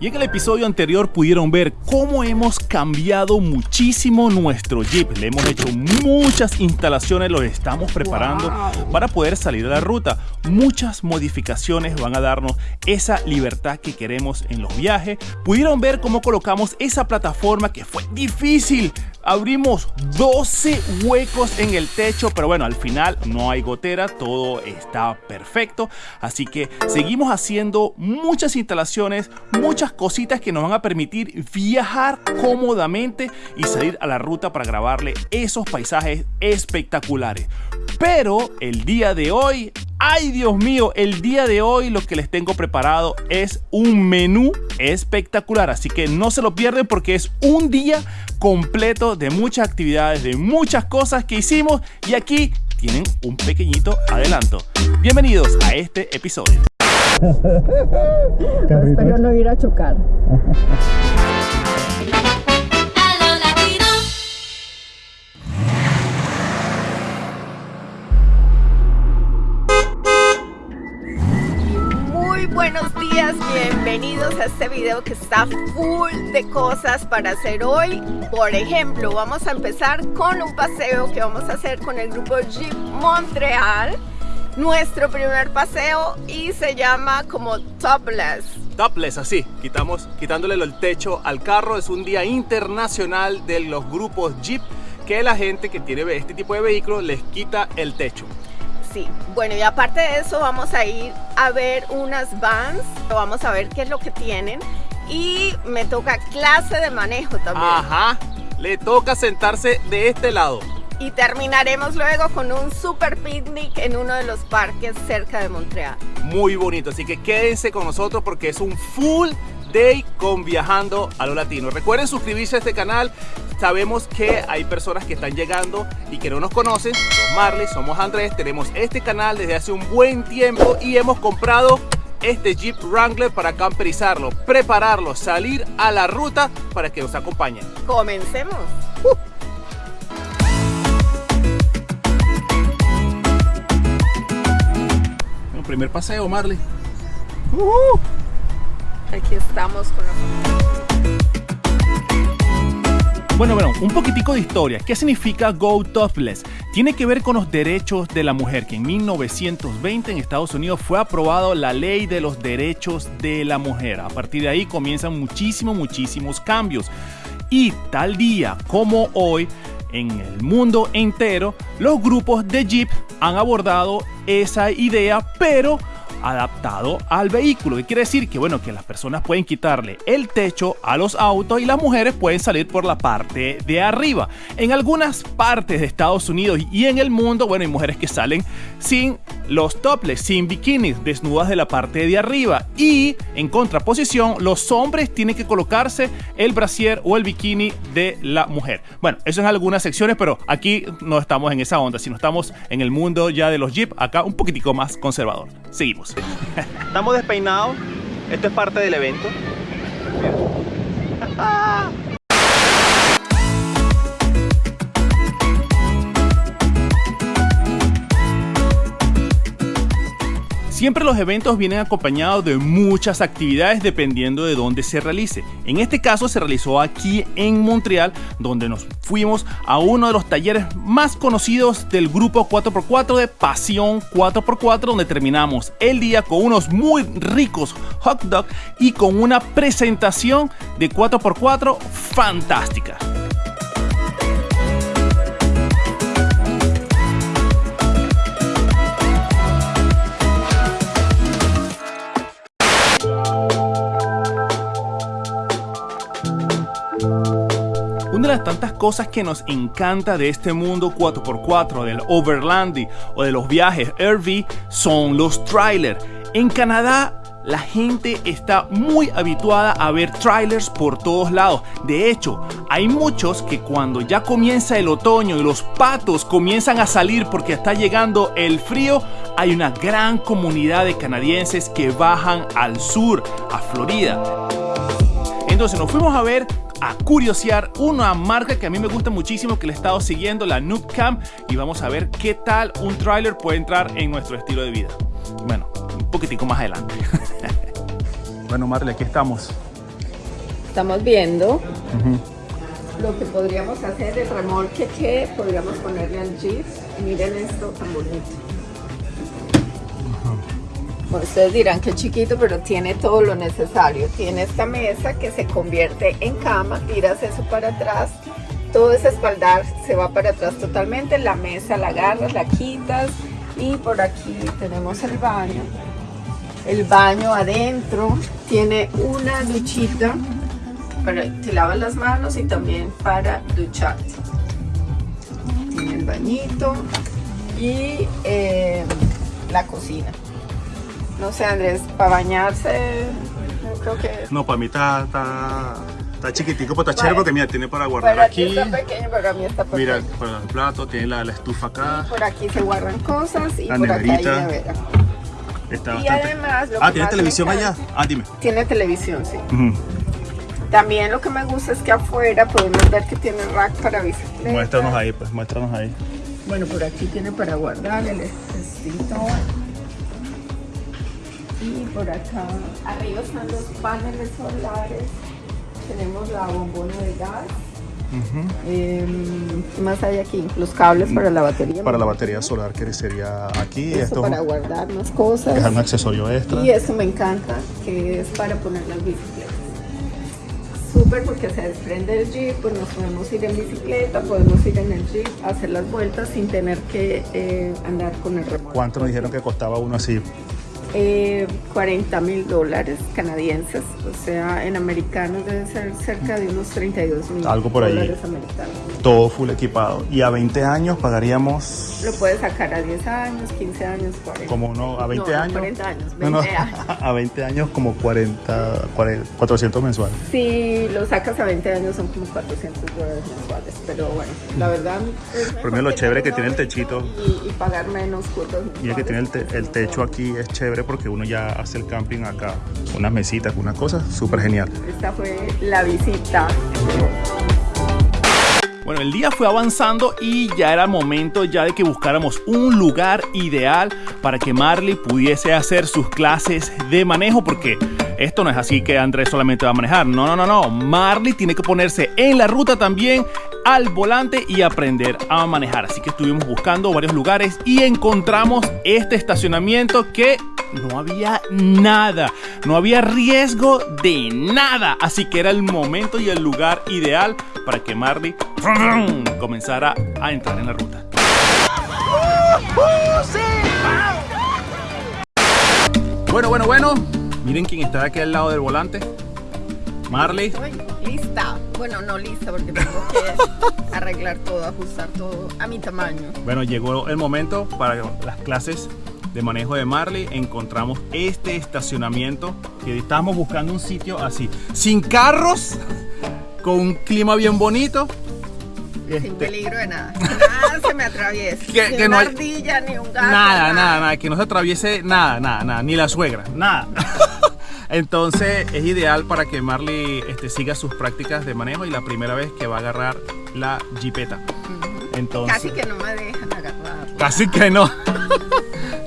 Y en el episodio anterior pudieron ver cómo hemos cambiado muchísimo nuestro Jeep. Le hemos hecho muchas instalaciones, lo estamos preparando para poder salir a la ruta. Muchas modificaciones van a darnos esa libertad que queremos en los viajes. Pudieron ver cómo colocamos esa plataforma que fue difícil abrimos 12 huecos en el techo, pero bueno, al final no hay gotera, todo está perfecto. Así que seguimos haciendo muchas instalaciones, muchas cositas que nos van a permitir viajar cómodamente y salir a la ruta para grabarle esos paisajes espectaculares. Pero el día de hoy Ay Dios mío, el día de hoy lo que les tengo preparado es un menú espectacular, así que no se lo pierden porque es un día completo de muchas actividades, de muchas cosas que hicimos y aquí tienen un pequeñito adelanto. Bienvenidos a este episodio. Espero no ir a chocar. bienvenidos a este video que está full de cosas para hacer hoy. Por ejemplo, vamos a empezar con un paseo que vamos a hacer con el grupo Jeep Montreal. Nuestro primer paseo y se llama como Topless. Topless, así, quitamos, quitándole el techo al carro. Es un día internacional de los grupos Jeep que la gente que tiene este tipo de vehículos les quita el techo. Sí, bueno y aparte de eso vamos a ir a ver unas vans, vamos a ver qué es lo que tienen y me toca clase de manejo también. Ajá, le toca sentarse de este lado. Y terminaremos luego con un super picnic en uno de los parques cerca de Montreal. Muy bonito, así que quédense con nosotros porque es un full Day con Viajando a lo Latino. Recuerden suscribirse a este canal. Sabemos que hay personas que están llegando y que no nos conocen. Somos Marley, somos Andrés. Tenemos este canal desde hace un buen tiempo y hemos comprado este Jeep Wrangler para camperizarlo, prepararlo, salir a la ruta para que nos acompañen. Comencemos. primer paseo, Marley. Aquí estamos con Bueno, bueno, un poquitico de historia. ¿Qué significa Go Topless? Tiene que ver con los derechos de la mujer, que en 1920 en Estados Unidos fue aprobado la ley de los derechos de la mujer. A partir de ahí comienzan muchísimos, muchísimos cambios. Y tal día como hoy, en el mundo entero, los grupos de Jeep han abordado esa idea, pero adaptado al vehículo. ¿Qué quiere decir? Que bueno, que las personas pueden quitarle el techo a los autos y las mujeres pueden salir por la parte de arriba. En algunas partes de Estados Unidos y en el mundo, bueno, hay mujeres que salen sin los topless, sin bikinis, desnudas de la parte de arriba. Y en contraposición, los hombres tienen que colocarse el brasier o el bikini de la mujer. Bueno, eso en algunas secciones, pero aquí no estamos en esa onda, sino estamos en el mundo ya de los Jeep, acá un poquitico más conservador. Seguimos. Estamos despeinados. Esto es parte del evento. Siempre los eventos vienen acompañados de muchas actividades dependiendo de dónde se realice. En este caso se realizó aquí en Montreal, donde nos fuimos a uno de los talleres más conocidos del grupo 4x4 de Pasión 4x4, donde terminamos el día con unos muy ricos hot dogs y con una presentación de 4x4 fantástica. Tantas cosas que nos encanta de este mundo 4x4, del overlanding o de los viajes RV son los trailers. En Canadá la gente está muy habituada a ver trailers por todos lados. De hecho, hay muchos que cuando ya comienza el otoño y los patos comienzan a salir porque está llegando el frío, hay una gran comunidad de canadienses que bajan al sur, a Florida. Entonces nos fuimos a ver a curiosear una marca que a mí me gusta muchísimo que le he estado siguiendo, la Noob Cam, y vamos a ver qué tal un trailer puede entrar en nuestro estilo de vida. Bueno, un poquitico más adelante. bueno, Marley, aquí estamos. estamos viendo, lo que podríamos hacer, el remolque que podríamos ponerle al Jeep. Miren esto tan bonito. Bueno, ustedes dirán que es chiquito, pero tiene todo lo necesario. Tiene esta mesa que se convierte en cama, tiras eso para atrás, todo ese espaldar se va para atrás totalmente, la mesa la agarras, la quitas y por aquí tenemos el baño. El baño adentro tiene una duchita para te lavas las manos y también para ducharte. Tiene el bañito y eh, la cocina. No sé, Andrés, para bañarse, yo creo que... No, para mí está, está, está chiquitico, pero está chévere Vale. porque mira, tiene para guardar Para aquí. está pequeño, para mí está pequeño. Mira, para el plato, tiene la, la estufa acá. Por aquí se guardan cosas y La por acá hay neverita. nevera. Está Y bastante. además, lo ah, que ¿tiene televisión allá? Ah, dime. Tiene televisión, sí. También lo que me gusta es que afuera podemos ver que tiene rack para bicicleta. Muéstranos ahí, pues, muéstranos ahí. Bueno, por aquí tiene para guardar el extintor. Y por acá, arriba están los paneles solares. Tenemos la bombona de gas. Em, ¿Qué más hay aquí? Los cables para la batería. Para la batería solar que sería aquí. Eso esto para guardar más cosas. es un accesorio extra. Y eso me encanta, que es para poner las bicicletas. Súper porque se desprende el jeep, pues nos podemos ir en bicicleta, podemos ir en el jeep, hacer las vueltas sin tener que eh, andar con el remolque. ¿Cuánto nos dijeron que costaba uno así? Eh, 40 mil dólares canadienses, o sea, en americanos debe ser cerca de unos 32 mil Algo por ahí. dólares americanos. Todo full equipado. Y a 20 años pagaríamos Lo puedes sacar a 10 años, 15 años, 40. como uno a 20 No, años. 40 años, No, no, 20 años. a 20 años como 40, 40 400 mensuales. Si lo sacas a 20 años son como 400 dólares mensuales, pero bueno, la verdad es mejor mí lo chévere que tiene el techito. y, y pagar menos cuotas Y el que tiene el, te- el techo aquí es chévere porque uno ya hace el camping acá. Unas mesitas, unas cosas, súper genial. Esta fue la visita. Bueno, el día fue avanzando y ya era momento ya de que buscáramos un lugar ideal para que Marley pudiese hacer sus clases de manejo porque esto no es así que Andrés solamente va a manejar. No, no, no, no. Marley tiene que ponerse en la ruta también al volante y aprender a manejar. Así que estuvimos buscando varios lugares y encontramos este estacionamiento que no había nada, no había riesgo de nada, así que era el momento y el lugar ideal para que Marley comenzara a entrar en la ruta. Bueno, bueno, bueno, miren quién está aquí al lado del volante. Marley, lista. Bueno, no lista porque tengo que arreglar todo, ajustar todo a mi tamaño. bueno, llegó el momento para las clases de manejo de Marley. Encontramos este estacionamiento que estábamos buscando un sitio así, sin carros, con un clima bien bonito. Sin Este, peligro de nada. Nada se me atraviesa. Que- ni que una no hay- ardilla, ni un gato. Nada, nada, nada, que no se atraviese nada, nada, nada, ni la suegra, nada. Entonces es ideal para que Marley este, siga sus prácticas de manejo y la primera vez que va a agarrar la jipeta. Entonces, Casi que no me dejan agarrar. Casi que no.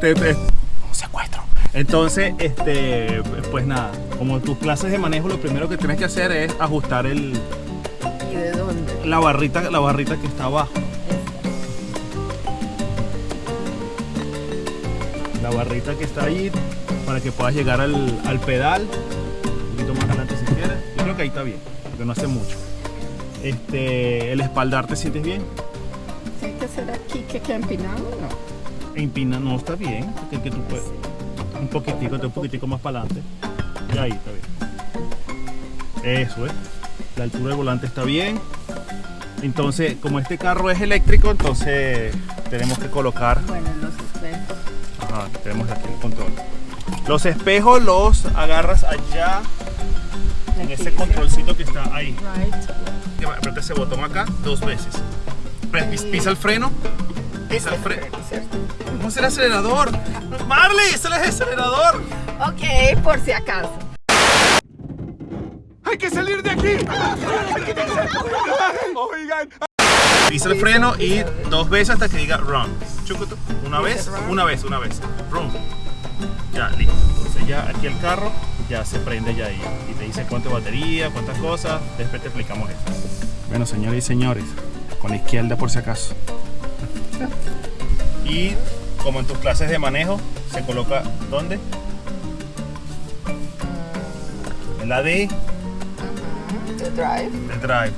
Te- te- un secuestro. Entonces, este, pues nada, como tus clases de manejo, lo primero que tienes que hacer es ajustar el, ¿Y de dónde? la barrita, la barrita que está abajo. La barrita que está ahí para que puedas llegar al, al pedal. Un poquito más adelante si quieres. Yo creo que ahí está bien, porque no hace mucho. Este, el espaldar te sientes bien. ¿Tiene que ser aquí que queda empinado? No. Empina no está bien, porque que tú puedes un poquitico, un poquitico más para adelante. Y ahí está bien. Eso es. La altura del volante está bien. Entonces, como este carro es eléctrico, entonces tenemos que colocar. Bueno, los espejos. Ajá, tenemos aquí el control. Los espejos los agarras allá en ese controlcito que está ahí. Right. Aprieta ese botón acá dos veces. Pisa el freno. Pisa el. ¿Cómo es el acelerador? Marley, es el acelerador. Ok, por si acaso. ¡Hay que salir de aquí! Oigan. Pisa el freno y dos veces hasta que diga run. Chucutu. Una vez, una vez, una vez. Run. Ya, listo. Entonces ya aquí el carro ya se prende ya ahí y te dice cuánto batería, cuántas cosas, después te explicamos eso. Bueno, señores y señores, con la izquierda por si acaso. Y como en tus clases de manejo, se coloca ¿dónde? En la D The drive. de drive.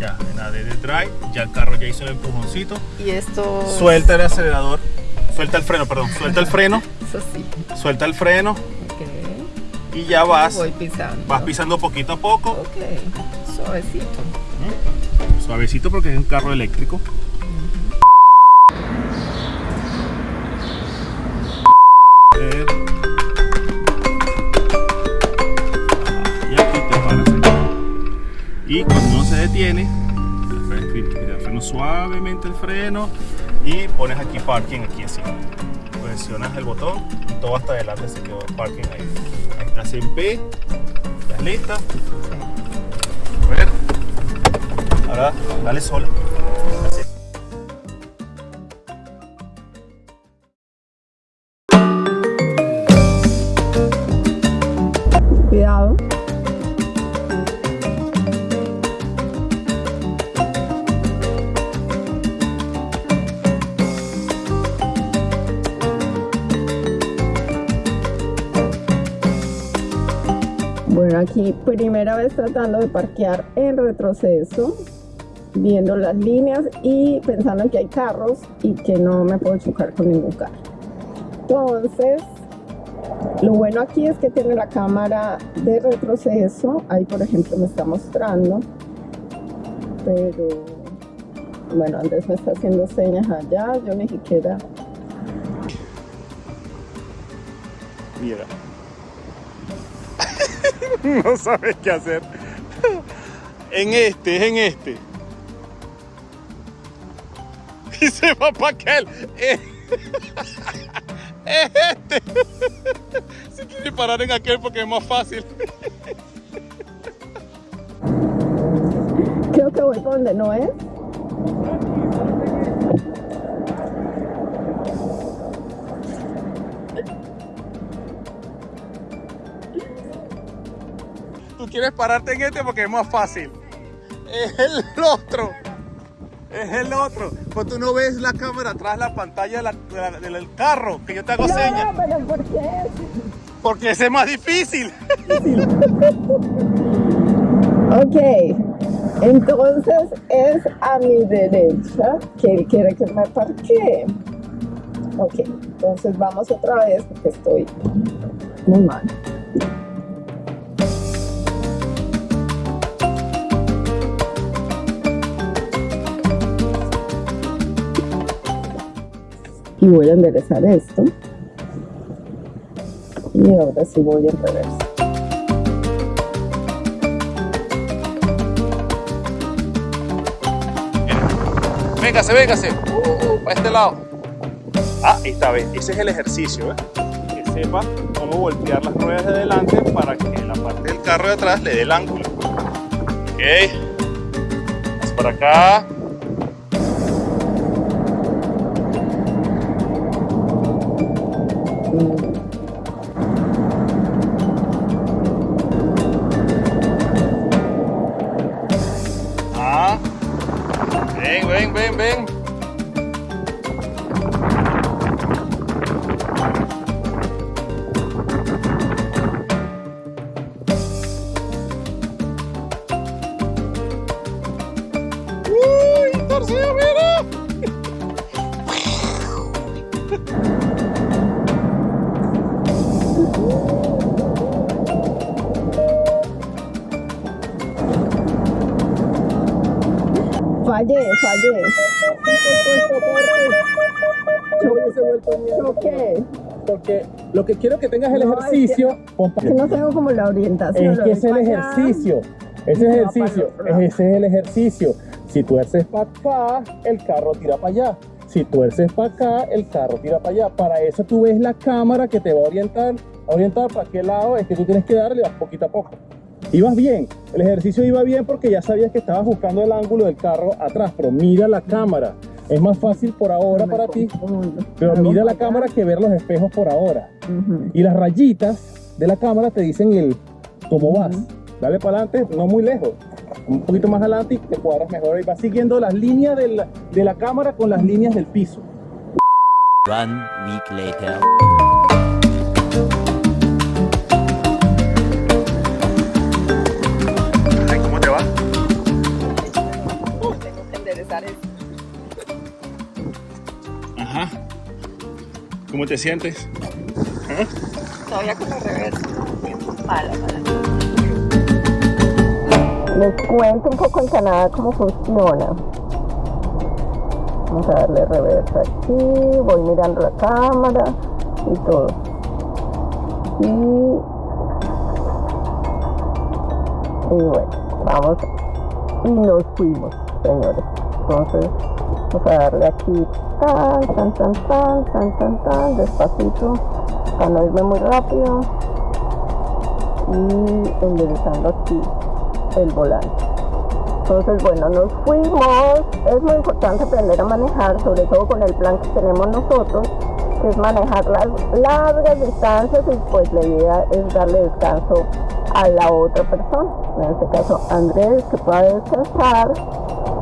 Ya, en la D de drive, ya el carro ya hizo el empujoncito. Y esto. Suelta el acelerador, suelta el freno, perdón, suelta el freno, Eso sí. suelta el freno Ok. y ya vas, Voy pisando. vas pisando poquito a poco, Ok. Suavecito. suavecito porque es un carro eléctrico. Suavemente el freno y pones aquí parking aquí así. Presionas el botón todo hasta adelante se quedó parking ahí. Ahí estás en P, estás lista. A ver. Ahora dale sola. Primera vez tratando de parquear en retroceso, viendo las líneas y pensando en que hay carros y que no me puedo chocar con ningún carro. Entonces, lo bueno aquí es que tiene la cámara de retroceso. Ahí, por ejemplo, me está mostrando. Pero, bueno, Andrés me está haciendo señas allá. Yo ni siquiera... Mira. no sabes qué hacer. En este, es en este. Y se va para aquel. Es es este. Se quiere parar en aquel porque es más fácil. Creo que voy por donde no es. Quieres pararte en este porque es más fácil. Es el otro. Es el otro. Pues tú no ves la cámara atrás, la pantalla de la- de la- del carro, que yo te hago señas. No, pero ¿por qué? Porque ese es más difícil. Ok, entonces es a mi derecha que él quiere que me parquee. Ok, entonces vamos otra vez porque estoy muy mal. Y voy a enderezar esto. Y ahora sí voy en reversa. Véngase, véngase. para este lado. Ah, esta vez, ese es el ejercicio, ¿eh? Que sepa cómo voltear las ruedas de delante para que la parte del carro de atrás le dé el ángulo. Ok. Más para acá. Hả? Biên, Biên, Biên, Biên Fallé. Porque lo que quiero que tengas el No, ejercicio, compa- Que no tengo como la orientación. es que es el ejercicio. Ese ejercicio, ese es el ejercicio. Si tú haces para acá, el carro tira para allá. Si tú haces para acá, el carro tira para allá. Para eso tú ves la cámara que te va a orientar, a orientar para qué lado es que tú tienes que darle vas poquito a poco. Ibas bien, el ejercicio iba bien porque ya sabías que estabas buscando el ángulo del carro atrás, pero mira la cámara. Es más fácil por ahora para ti, pero mira la cámara que ver los espejos por ahora. Y las rayitas de la cámara te dicen el cómo vas. Dale para adelante, no muy lejos. Un poquito más adelante y te cuadras mejor. Y vas siguiendo las líneas de la, de la cámara con las líneas del piso. One week later. ¿Cómo te sientes? Todavía con la reversa. Mala, mala. Les cuento un poco en Canadá cómo funciona. Vamos a darle reversa aquí, voy mirando la cámara y todo. Y, y bueno, vamos y nos fuimos, señores. Entonces, vamos a darle aquí tan, tan, tan, tan, tan, tan, tan, despacito, para no irme muy rápido. Y enderezando aquí el volante. Entonces, bueno, nos fuimos. Es muy importante aprender a manejar, sobre todo con el plan que tenemos nosotros, que es manejar las largas distancias y pues la idea es darle descanso a la otra persona. En este caso, Andrés, que pueda descansar,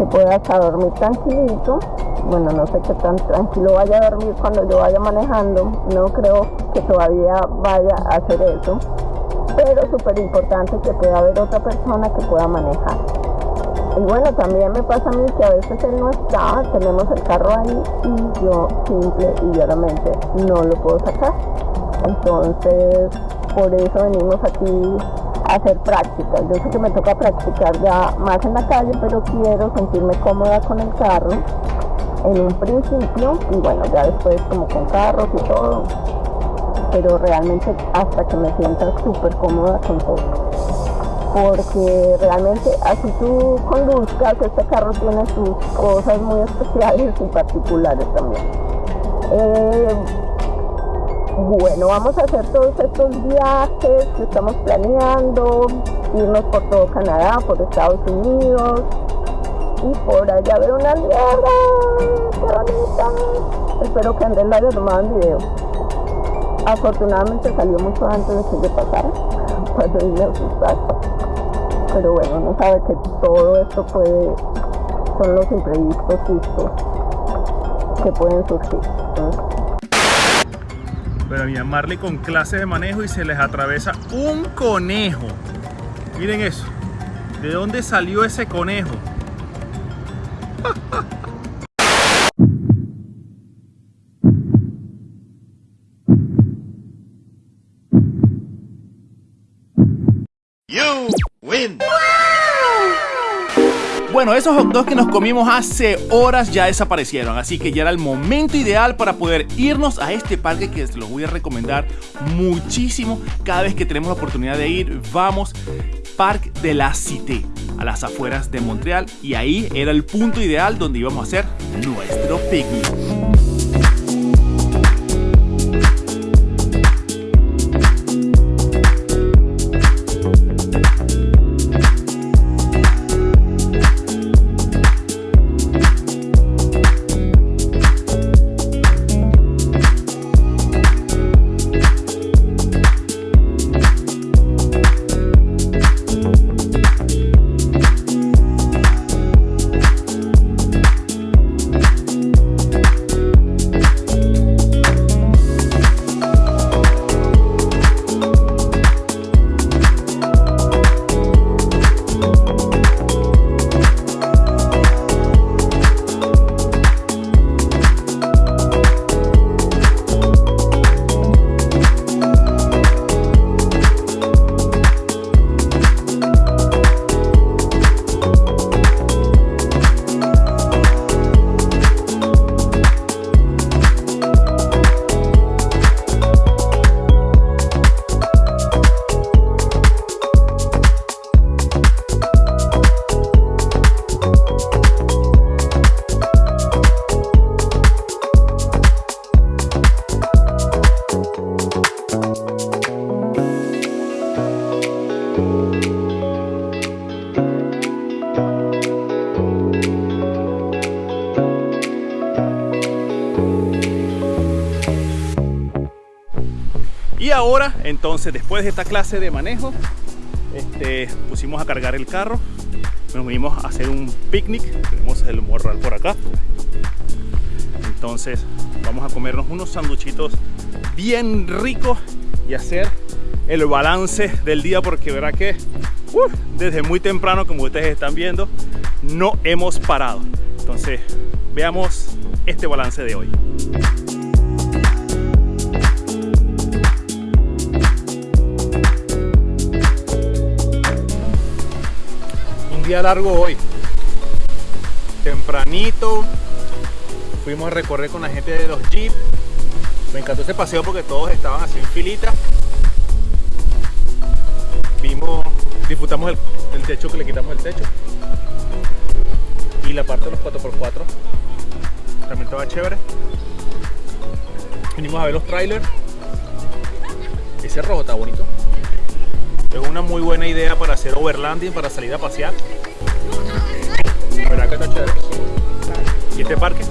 que pueda hasta dormir tranquilito. Bueno, no sé qué tan tranquilo vaya a dormir cuando yo vaya manejando. No creo que todavía vaya a hacer eso. Pero súper importante que pueda haber otra persona que pueda manejar. Y bueno, también me pasa a mí que a veces él no está, tenemos el carro ahí y yo simple y llanamente no lo puedo sacar. Entonces, por eso venimos aquí hacer prácticas. Yo sé que me toca practicar ya más en la calle, pero quiero sentirme cómoda con el carro en un principio y bueno, ya después como con carros y todo. Pero realmente hasta que me sienta súper cómoda con todo porque realmente así tú conduzcas, este carro tiene sus cosas muy especiales y particulares también. Eh, bueno, vamos a hacer todos estos viajes que estamos planeando, irnos por todo Canadá, por Estados Unidos y por allá ver una niebla, qué. Espero que Andrés la haya tomado video. Afortunadamente salió mucho antes de que yo pasara, cuando vine a pero bueno, uno sabe que todo esto puede, son los imprevistos justos que pueden surgir. Mira, Marley con clases de manejo y se les atravesa un conejo. Miren eso. ¿De dónde salió ese conejo? Bueno, esos hot dogs que nos comimos hace horas ya desaparecieron, así que ya era el momento ideal para poder irnos a este parque que se los voy a recomendar muchísimo. Cada vez que tenemos la oportunidad de ir, vamos Parque de la Cité, a las afueras de Montreal, y ahí era el punto ideal donde íbamos a hacer nuestro picnic. Entonces, después de esta clase de manejo, este, pusimos a cargar el carro, nos vinimos a hacer un picnic, tenemos el morral por acá. Entonces, vamos a comernos unos sanduchitos bien ricos y hacer el balance del día porque verá que desde muy temprano, como ustedes están viendo, no hemos parado. Entonces, veamos este balance de hoy. Día largo hoy. Tempranito. Fuimos a recorrer con la gente de los Jeep. Me encantó ese paseo porque todos estaban así en filita. Vimos, disfrutamos el, el techo que le quitamos el techo. Y la parte de los 4x4 también estaba chévere. Vinimos a ver los trailers. Ese rojo está bonito. Es una muy buena idea para hacer overlanding, para salir a pasear. ¿Y este parque?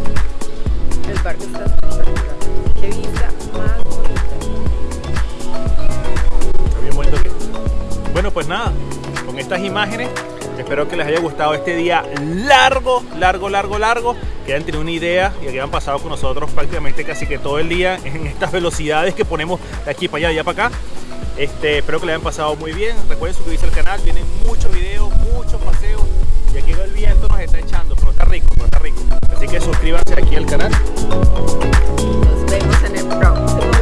El parque está espectacular. Qué vista más bonita. Está bien bonito aquí. Bueno, pues nada, con estas imágenes espero que les haya gustado este día largo, largo, largo, largo. Que hayan tenido una idea y que hayan pasado con nosotros prácticamente casi que todo el día en estas velocidades que ponemos de aquí para allá, de allá para acá. Este, espero que les hayan pasado muy bien. Recuerden suscribirse al canal, vienen muchos videos, paseos. Y aquí el viento nos está echando, pero está rico, pero está rico. Así que suscríbanse aquí al canal. Vemos el próximo.